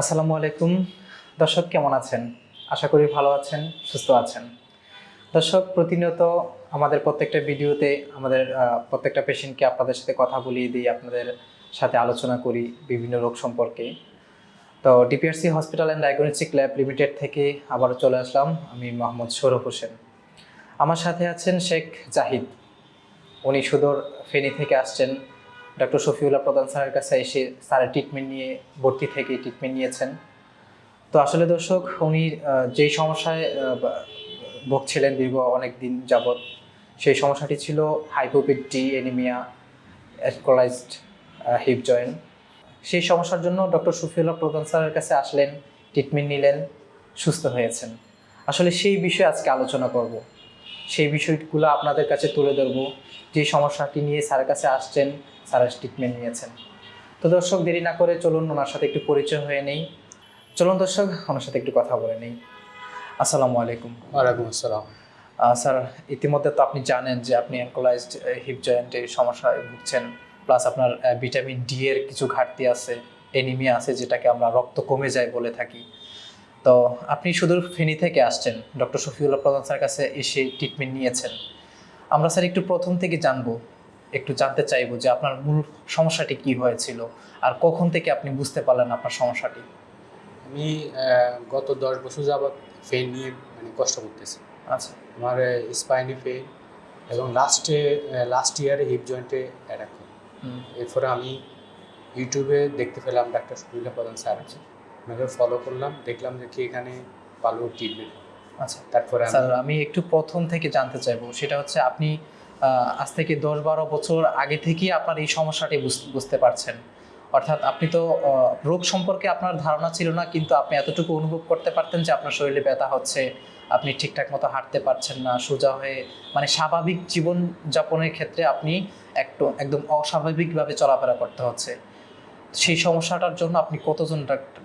আসসালামু আলাইকুম। দর্শক কেমন আছেন? আশা করি ভালো আছেন, সুস্থ আছেন। দর্শক, প্রতিনিয়ত আমাদের প্রত্যেকটা ভিডিওতে আমাদের প্রত্যেকটা পেশেন্টকে আপনাদের সাথে কথা বলিয়ে দিই, আপনাদের সাথে আলোচনা করি বিভিন্ন রোগ সম্পর্কে। তো DPRC hospital and diagnostic lab limited থেকে আবারও চলে আসলাম আমি মোহাম্মদ সৌরভ হোসেন। আমার সাথে আছেন শেখ জাহিদ। উনি সুদূর ফেনী থেকে আসছেন। ডক্টর শফিউল্লাহ প্রধান স্যারের কাছে এসে স্যারের ট্রিটমেন্ট নিয়ে, ভর্তি থেকে ট্রিটমেন্ট নিয়েছেন। তো আসলে দর্শক, উনি যেই সমস্যায় ভুগছিলেন দীর্ঘ অনেক দিন যাবৎ, সেই সমস্যাটি ছিল হাইপোপিক ডি এনিমিয়া অ্যাসকোলাইজড হিপ জয়েন্ট সেই সমস্যার জন্য ডক্টর শফিউল্লাহ প্রধান স্যারের কাছে আসলেন ট্রিটমেন্ট নিলেন, সুস্থ হয়েছেন। আসলে সেই বিষয়ে আজকে আলোচনা করব। সেই বিষয়গুলো আপনাদের কাছে তুলে ধরবো। যে সমস্যাটি নিয়ে স্যারের কাছে আসছেন স্যারের ট্রিটমেন্ট নিয়েছেন। তো দর্শক দেরি না করে চলুন ওনার সাথে একটু পরিচয় হয়ে নেই। চলুন দর্শক ওনার সাথে একটু কথা বলে নেই। আসসালামু আলাইকুম। ওয়ালাইকুম আসসালাম। স্যার ইতিমধ্যে তো আপনি জানেন যে আপনি অ্যাঙ্কোলাইজড হিপ জয়েন্টের সমস্যায় ভুগছেন। প্লাস আপনার ভিটামিন ডি এর কিছু ঘাটতি আছে এনিমিয়া আছে যেটাকে আমরা রক্ত কমে যায় বলে থাকি। তো আপনি শুধু ফেনী থেকে আসছেন। ডক্টর শফিউল্লাহ প্রধান স্যার কাছে এসে ট্রিটমেন্ট নিয়েছেন। আমরা স্যার একটু প্রথম থেকে জানব একটু জানতে চাইব যে আপনার মূল সমস্যাটি কি হয়েছিল আর কখন থেকে আপনি বুঝতে পারলেন আপনার সমস্যাটি? আমি গত দশ বছর যাবৎ ফেন নিয়ে মানে কষ্ট করতেছি। আচ্ছা। আমার স্পাইনি ফেন এবং লাস্টে লাস্ট ইয়ারে হিপ জয়েন্টে অ্যাটাক এরপরে আমি ইউটিউবে দেখতে পেলাম ডাক্তার সুবিল্লা প্রধান স্যার। আছে ওনাকে ফলো করলাম দেখলাম যে কি এখানে ভালো ট্রিটমেন্ট আচ্ছা তারপরে স্যার আমি একটু প্রথম থেকে জানতে চাইব সেটা হচ্ছে আপনি আজ থেকে দশ বারো বছর আগে থেকেই আপনার এই সমস্যাটি বুঝ- বুঝতে পারছেন। অর্থাৎ আপনি তো রোগ সম্পর্কে আপনার ধারণা ছিল না কিন্তু আপনি এতটুকু অনুভব করতে পারতেন যে আপনার শরীরে ব্যথা হচ্ছে আপনি ঠিকঠাক মতো হাঁটতে পারছেন না সোজা হয়ে মানে স্বাভাবিক জীবন যাপনের ক্ষেত্রে আপনি একটু একদম অস্বাভাবিকভাবে চলাফেরা করতে হচ্ছে। সেই সমস্যাটার জন্য আপনি কতজন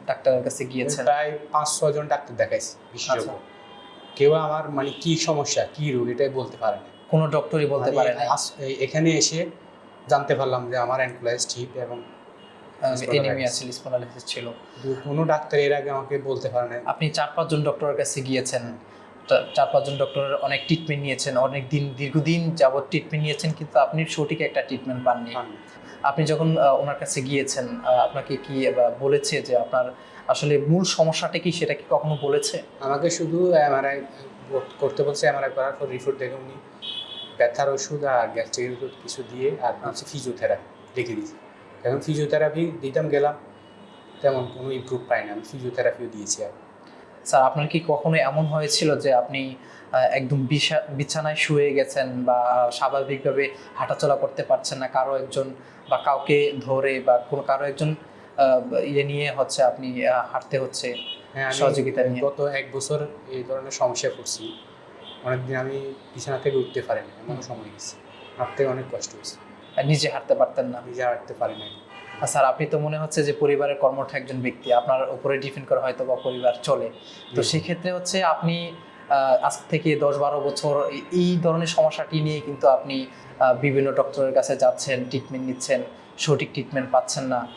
ডাক্তারের কাছে গিয়েছেন? প্রায় পাঁচ ছজন ডাক্তার দেখাইছি বিশেষজ্ঞ। আচ্ছা। কেউ আমার মানে কি সমস্যা কি রোগ এটাই বলতে পারে না। কোনো ডক্টরই বলতে পারে না এখানে এসে জানতে পারলাম যে আমার অ্যানক্লাইজ ঠিক এবং এনিমিয়া ছিল স্পন্ডালাইসিস ছিল। কোনো ডাক্তার এর আগে আমাকে বলতে পারে না আপনি চার পাঁচজন ডক্টরের কাছে গিয়েছেন। চার পাঁচজন ডক্টরের অনেক ট্রিটমেন্ট নিয়েছেন। অনেক দিন দীর্ঘদিন যাবত ট্রিটমেন্ট নিয়েছেন কিন্তু আপনি সঠিক একটা ট্রিটমেন্ট পাননি। আপনি যখন ওনার কাছে গিয়েছেন আপনাকে কি বলেছে যে আপনার আসলে মূল সমস্যাটা কি, সেটা কি কখনো বলেছে? আমাকে শুধু করতে বলছে, এমআরআই করার পর রিপোর্ট দেখে উনি ব্যথার ওষুধ আর গ্যাস্ট্রিকের ওষুধ কিছু দিয়ে আর হচ্ছে ফিজিওথেরাপি লিখে দিয়েছে। এখন ফিজিওথেরাপি দিতাম, গেলাম, তেমন কোনো ইমপ্রুভ পাই না আমি ফিজিওথেরাপিও দিয়েছি আর। স্যার আপনার কি কখনো এমন হয়েছিল যে আপনি একদম বিছা- বিছানায় শুয়ে গেছেন বা স্বাভাবিকভাবে হাঁটাচলা করতে পারছেন না? কারও একজন বা কাউকে ধরে বা কোনো কারও একজন ইয়ে নিয়ে হচ্ছে আপনি হাঁটতে হচ্ছে হ্যাঁ সহযোগিতা নিয়ে। গত এক বছর এই ধরনের সমস্যায় পড়ছি। অনেকদিন আমি বিছানা থেকে উঠতে পারিনি এমন সময় গেছে। হাঁটতে অনেক কষ্ট হয়েছে। আর নিজে হাঁটতে পারতেন না? নিজে হাঁটতে পারি না স্যার আপনি তো মনে হচ্ছে যে পরিবারের কর্মঠ একজন ব্যক্তি আপনার উপরে ডিপেন্ড করে হয়তো বা পরিবার চলে। তো। সেক্ষেত্রে হচ্ছে আপনি আজ থেকে দশ বারো বছর এই- ধরনের সমস্যাটি নিয়ে কিন্তু আপনি বিভিন্ন ডক্টরের কাছে যাচ্ছেন ট্রিটমেন্ট নিচ্ছেন সঠিক ট্রিটমেন্ট পাচ্ছেন না।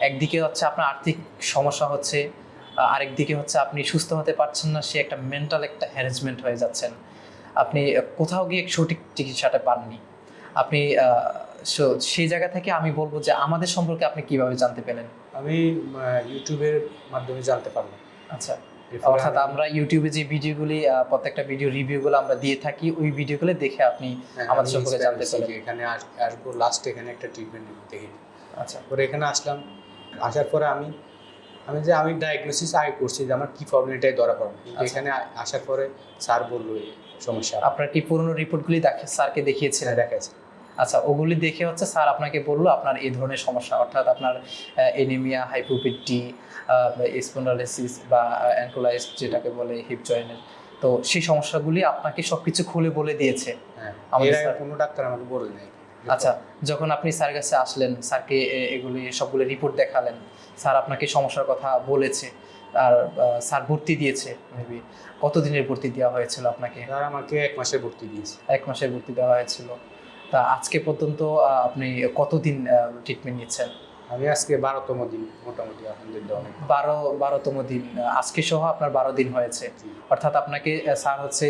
একদিকে হচ্ছে আপনার আর্থিক সমস্যা হচ্ছে আহ, আরেকদিকে হচ্ছে আপনি সুস্থ হতে পারছেন না সে একটা মেন্টাল একটা হ্যারাসমেন্ট হয়ে যাচ্ছেন। আপনি কোথাও গিয়ে সঠিক চিকিৎসাটা পাননি। আপনি সেই জায়গা থেকে আমি বলব যে আমাদের সম্পর্কে আপনি কীভাবে জানতে পেলেন? আমি ইউটিউবের মাধ্যমে জানতে পারলাম। আচ্ছা অর্থাৎ আমরা ইউটিউবে যে ভিডিওগুলি প্রত্যেকটা ভিডিও রিভিউগুলো আমরা দিয়ে থাকি ওই ভিডিওগুলো দেখে আপনি হ্যাঁ, আমাদের সম্পর্কে জানতে। যে এখানে আসব লাস্ট এখানে একটা ট্রিটমেন্ট দেখি। আচ্ছা। পরে এখানে আসলাম আসার পরে আমি আমি যে আমি ডায়াগনোসিস আগে করছি যে আমার কি প্রবলেম এটাই ধরা পড়বে কিন্তু আচ্ছা। এখানে আসার পরে স্যার বলল এই সমস্যা। আপনার কি পুরনো রিপোর্টগুলি দেখে স্যারকে দেখিয়েছিলেন? ছেলে দেখাচ্ছে আচ্ছা ওগুলি দেখে হচ্ছে স্যার আপনাকে বলল আপনার এই ধরনের সমস্যা অর্থাৎ আপনার এনিমিয়া হাইপোপিটি স্পন্ডালাইসিস বা অ্যাঙ্কোলাইস যেটাকে বলে হিপ জয়েন্টের তো সেই সমস্যাগুলি আপনাকে সবকিছু খুলে বলে দিয়েছে। হ্যাঁ আমাদের কোনো ডাক্তার আমাকে বলে নাই। আচ্ছা যখন আপনি স্যার কাছে আসলেন স্যারকে এগুলি সবগুলো রিপোর্ট দেখালেন স্যার আপনাকে সমস্যার কথা বলেছে আর স্যার ভর্তি দিয়েছে মেবি কতদিনের ভর্তি দেওয়া হয়েছিল আপনাকে? স্যার আমাকে এক মাসের ভর্তি দিয়েছে। এক মাসের ভর্তি দেওয়া হয়েছিল। তা আজকে পর্যন্ত আপনি কতদিন ট্রিটমেন্ট নিচ্ছেন? আমি আজকে বারোতম দিন মোটামুটি আলহামদুলিল্লাহ অনেক। বারো বারোতম দিন আজকে সহ আপনার বারো দিন হয়েছে। অর্থাৎ আপনাকে স্যার হচ্ছে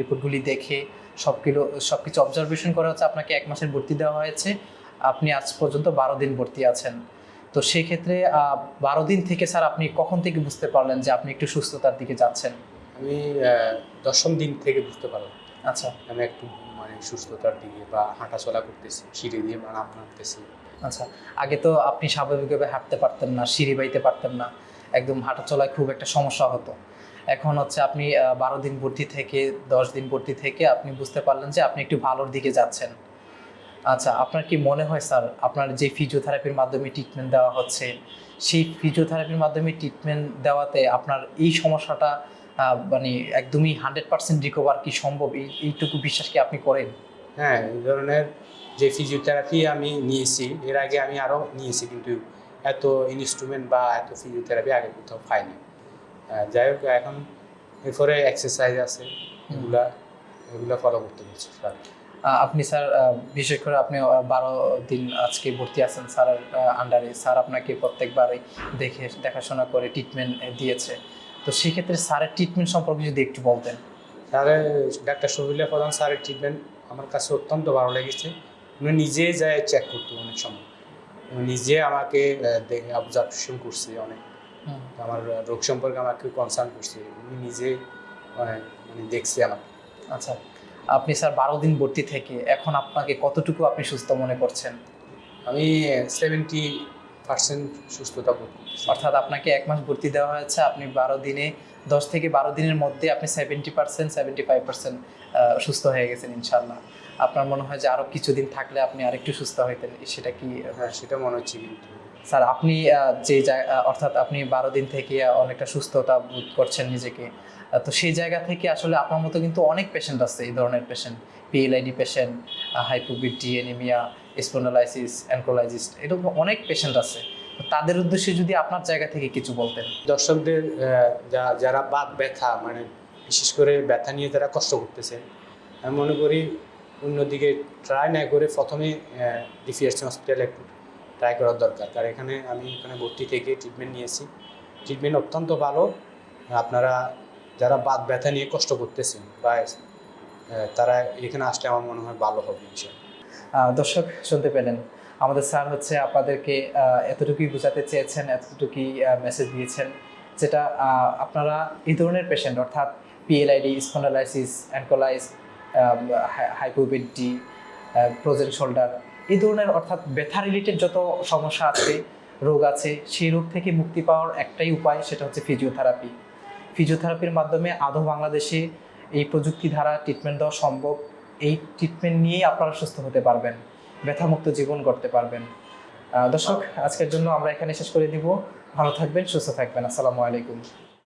রিপোর্টগুলি দেখে সব কিলো সব কিছু অবজারভেশন করা হচ্ছে আপনাকে এক মাসের ভর্তি দেওয়া হয়েছে। আপনি আজ পর্যন্ত বারো দিন ভর্তি আছেন। তো সেই ক্ষেত্রে আহ, বারো দিন থেকে স্যার আপনি কখন থেকে বুঝতে পারলেন যে আপনি একটু সুস্থতার দিকে যাচ্ছেন? আমি দশম দিন থেকে বুঝতে পারলাম। আচ্ছা। আমি একটু মানে সুস্থতার দিকে বা হাঁটাচলা করতেছি, সিঁড়ি দিয়ে নাম নামতেছি। আচ্ছা আগে তো আপনি স্বাভাবিকভাবে হাঁটতে পারতেন না, সিঁড়ি বাইতে পারতেন না, একদম হাঁটা চলায় খুব একটা সমস্যা হতো। এখন হচ্ছে আপনি বারো দিন ভর্তি থেকে, দশ দিন ভর্তি থেকে আপনি বুঝতে পারলেন যে আপনি একটু ভালোর দিকে যাচ্ছেন। আচ্ছা আপনার কি মনে হয় স্যার, আপনার যে ফিজিওথেরাপির মাধ্যমে ট্রিটমেন্ট দেওয়া হচ্ছে, সেই ফিজিওথেরাপির মাধ্যমে ট্রিটমেন্ট দেওয়াতে আপনার এই সমস্যাটা মানে একদমই হান্ড্রেড পার্সেন্ট রিকভার কি সম্ভব? এই এইটুকু বিশ্বাস কি আপনি করেন? হ্যাঁ এই ধরনের যে ফিজিওথেরাপি আমি নিয়েছি এর আগে আমি আরও নিয়েছি কিন্তু এত ইনস্ট্রুমেন্ট বা এত ফিজিওথেরাপি আগে কোথাও পাইনি। যাই হোক এখন এরপরে এক্সারসাইজ আছে এগুলা এগুলো ফলো করতে বলছি স্যার আপনি স্যার বিশেষ করে আপনি বারো দিন আজকে ভর্তি আছেন স্যারের আন্ডারে স্যার আপনাকে প্রত্যেকবারই দেখে দেখাশোনা করে ট্রিটমেন্ট দিয়েছে। তো সেক্ষেত্রে স্যারের ট্রিটমেন্ট সম্পর্কে যদি একটু বলতেন। স্যারের ডাক্তার শফিউল্লাহ প্রধান স্যারের ট্রিটমেন্ট আমার কাছে অত্যন্ত ভালো লেগেছে। উনি নিজে যায় চেক করতো অনেক সময়। উনি নিজে আমাকে অবজারভেশন করছে অনেক। আমার রোগ সম্পর্কে আমাকে কনসার্ন করছে। উনি নিজে মানে দেখছে আমাকে। আচ্ছা আপনি স্যার বারো দিন ভর্তি থেকে এখন আপনাকে কতটুকু আপনি সুস্থ মনে করছেন? আমি সেভেন্টি পার্সেন্ট সুস্থতা বোধ অর্থাৎ আপনাকে এক মাস ভর্তি দেওয়া হয়েছে আপনি বারো দিনে দশ থেকে বারো দিনের মধ্যে আপনি seventy percent seventy five percent সুস্থ হয়ে গেছেন ইনশাল্লাহ আপনার মনে হয় যে আরও কিছুদিন থাকলে আপনি আরেকটু সুস্থ হইতেন সেটা কি? হ্যাঁ সেটা মনে হচ্ছে কিন্তু। স্যার আপনি যে অর্থাৎ আপনি বারো দিন থেকে অনেকটা সুস্থতা বোধ করছেন নিজেকে তো সেই জায়গা থেকে আসলে আপনার মতো কিন্তু অনেক পেশেন্ট আছে এই ধরনের পেশেন্ট পিএলআইডি পেশেন্ট হাইপোবিটি এনিমিয়া স্পন্ডালাইসিস অ্যানক্রোলাইজিস এরকম অনেক পেশেন্ট আছে। তাদের উদ্দেশ্যে যদি আপনার জায়গা থেকে কিছু বলতেন। দর্শকদের যারা বাত ব্যথা মানে বিশেষ করে ব্যথা নিয়ে যারা কষ্ট করতেছে আমি মনে করি অন্যদিকে ট্রাই না করে প্রথমে ডিফিএসসি হসপিটালে একটু ট্রাই করার দরকার। কারণ এখানে আমি এখানে ভর্তি থেকে ট্রিটমেন্ট নিয়েছি। ট্রিটমেন্ট অত্যন্ত ভালো। আপনারা যারা বাত ব্যথা নিয়ে কষ্ট করতেছেন বা তারা এখানে আসলে আমার মনে হয় ভালো হবে আহ, দর্শক শুনতে পেলেন। আমাদের স্যার হচ্ছে আপনাদেরকে এতটুকুই বোঝাতে চেয়েছেন, এতটুকুই মেসেজ দিয়েছেন যেটা আপনারা এই ধরনের পেশেন্ট অর্থাৎ পিএলআইডি স্পন্ডালাইসিস অ্যানকোলাইস হাইপোবিডি প্রোজেন শোল্ডার এই ধরনের, অর্থাৎ ব্যথা রিলেটেড যত সমস্যা আছে, রোগ আছে, সেই রোগ থেকে মুক্তি পাওয়ার একটাই উপায় সেটা হচ্ছে ফিজিওথেরাপি ফিজিওথেরাপির মাধ্যমে আধো বাংলাদেশে এই প্রযুক্তি দ্বারা ট্রিটমেন্ট দেওয়া সম্ভব? এই ট্রিটমেন্ট নিয়েই আপনারা সুস্থ হতে পারবেন, ব্যথামুক্ত জীবন গড়তে পারবেন। দর্শক, আজকের জন্য আমরা এখানে শেষ করে দিব। ভালো থাকবেন, সুস্থ থাকবেন। আসসালামু আলাইকুম।